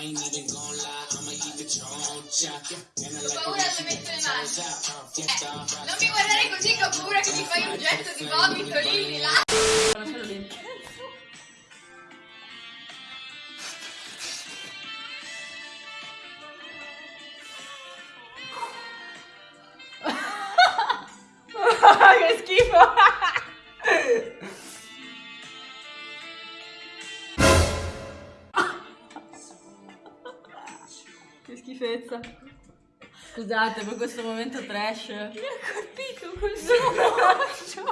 I ain't even gonna lie, I'ma eat the choncha. And I like paura dove metto le mani. Eh, non mi guardare così che ho paura che mi fai un getto di vomito lì, là. Che schifo! Che schifezza. Scusate per questo momento trash. Mi ha colpito col suo braccio.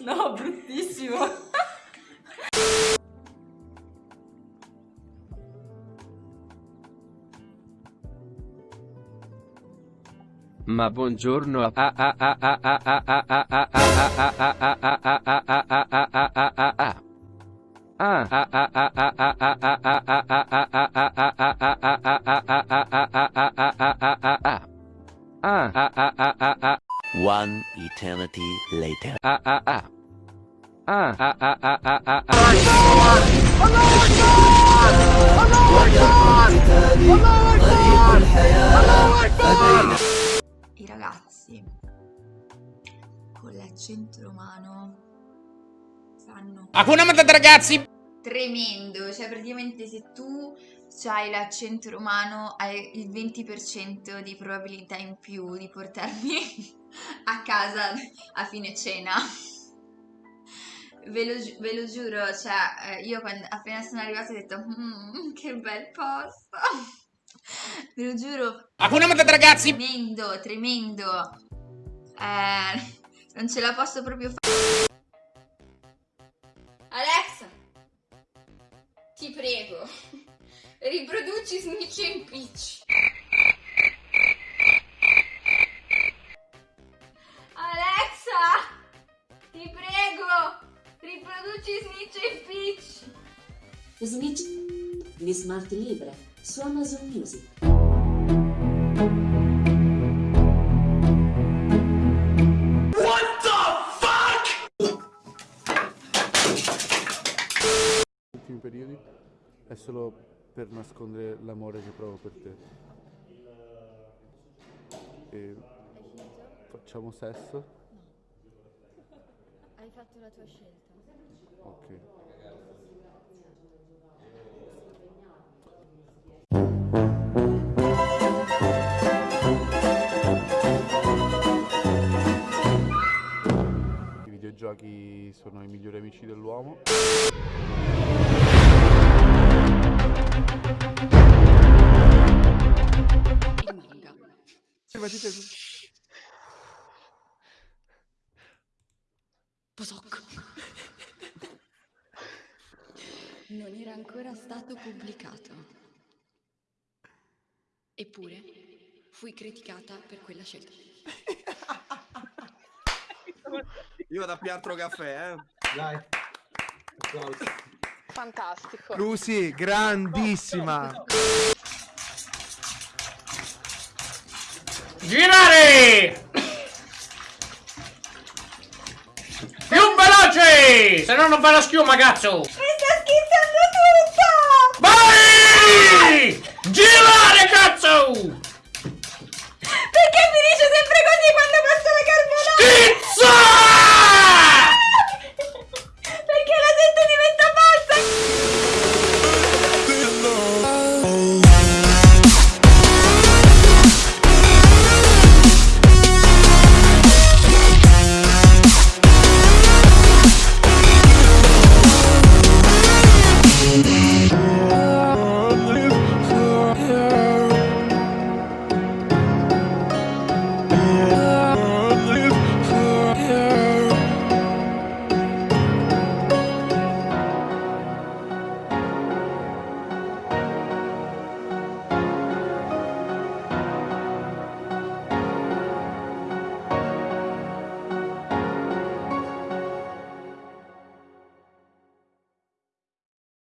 No, bruttissimo. Ma buongiorno a a a a a a a a a a a a a a a a a a One eternity later. I ragazzi con l'accento romano fanno Hakuna Matata ragazzi! Tremendo, cioè praticamente se tu hai l'accento romano hai il 20% di probabilità in più di portarmi a casa a fine cena. Ve lo, ve lo giuro, cioè eh, io quando, appena sono arrivata ho detto "Mm, che bel posto. Ve lo giuro, Hakuna Matata ragazzi! tremendo, tremendo. Eh, non ce la posso proprio fare. Snitch di Smart Libre su Amazon Music. ultimi periodi è solo per nascondere l'amore che provo per te. E facciamo sesso? Hai fatto la tua scelta. Ok. Videogiochi sono i migliori amici dell'uomo. Il manga. Posok. Non era ancora stato pubblicato. Eppure fui criticata per quella scelta. Io vado a altro caffè, eh. Dai. Fantastico. Lucy, grandissima. Girare! Più veloce! Se no non fa la schiuma, cazzo!